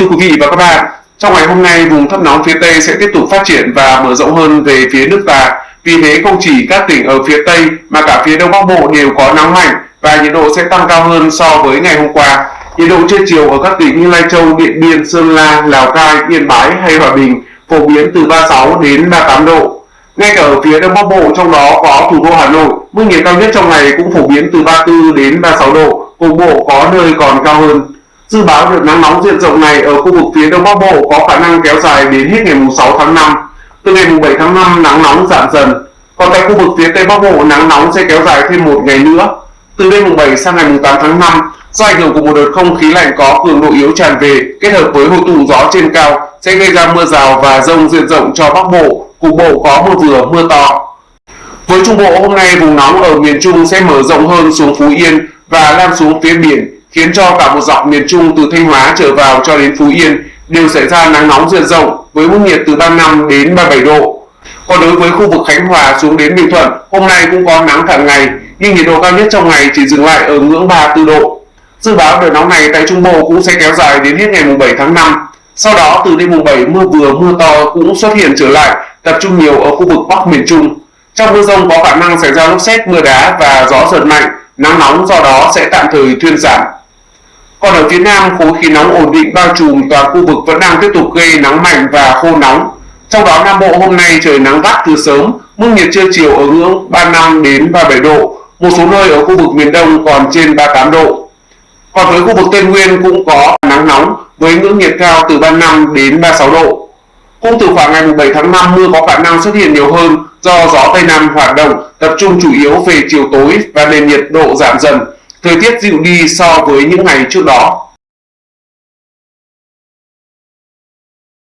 Thưa quý vị và các bạn, trong ngày hôm nay vùng thấp nóng phía Tây sẽ tiếp tục phát triển và mở rộng hơn về phía nước ta. Vì thế không chỉ các tỉnh ở phía Tây mà cả phía Đông Bắc Bộ đều có nắng mạnh và nhiệt độ sẽ tăng cao hơn so với ngày hôm qua. Nhiệt độ trưa chiều ở các tỉnh như Lai Châu, Điện Biên, Sơn La, Lào Cai, Yên Bái hay Hòa Bình phổ biến từ 36 đến 38 độ. Ngay cả ở phía Đông Bắc Bộ trong đó có thủ đô Hà Nội, mức nhiệt cao nhất trong ngày cũng phổ biến từ 34 đến 36 độ, cục bộ có nơi còn cao hơn. Dự báo đợt nắng nóng diện rộng này ở khu vực phía Đông Bắc Bộ có khả năng kéo dài đến hết ngày 6 tháng 5. Từ ngày 7 tháng 5 nắng nóng giảm dần. Còn tại khu vực phía Tây Bắc Bộ nắng nóng sẽ kéo dài thêm một ngày nữa. Từ đêm 7 sang ngày 8 tháng 5, do ảnh hưởng của một đợt không khí lạnh có cường độ yếu tràn về kết hợp với hội tụ gió trên cao sẽ gây ra mưa rào và rông diện rộng cho Bắc Bộ, cục bộ có mưa vừa mưa to. Với Trung Bộ hôm nay vùng nóng ở miền Trung sẽ mở rộng hơn xuống Phú Yên và lan xuống phía biển khiến cho cả một dọc miền Trung từ Thanh Hóa trở vào cho đến Phú Yên đều xảy ra nắng nóng diện rộng với mức nhiệt từ 35 đến 37 độ. Còn đối với khu vực Khánh Hòa xuống đến Bình Thuận, hôm nay cũng có nắng cả ngày, nhưng nhiệt độ cao nhất trong ngày chỉ dừng lại ở ngưỡng 34 độ. Dự báo đợt nóng này tại Trung Bộ cũng sẽ kéo dài đến hết ngày 7 tháng 5. Sau đó từ đêm 7 mưa vừa mưa to cũng xuất hiện trở lại, tập trung nhiều ở khu vực Bắc miền Trung. Trong mưa rông có khả năng xảy ra lốc xét, mưa đá và gió giật mạnh, nắng nóng do đó sẽ tạm thời thuyên giảm. Còn ở phía Nam, khối khí nóng ổn định bao trùm toàn khu vực vẫn đang tiếp tục gây nắng mạnh và khô nóng. Trong đó Nam Bộ hôm nay trời nắng gắt từ sớm, mức nhiệt trưa chiều ở ngưỡng 35 đến 37 độ, một số nơi ở khu vực miền Đông còn trên 38 độ. Còn với khu vực Tây Nguyên cũng có nắng nóng với ngưỡng nhiệt cao từ 35 đến 36 độ. Cũng từ khoảng ngày 7 tháng 5 mưa có khả năng xuất hiện nhiều hơn do gió Tây Nam hoạt động tập trung chủ yếu về chiều tối và nền nhiệt độ giảm dần thời tiết dịu đi so với những ngày trước đó.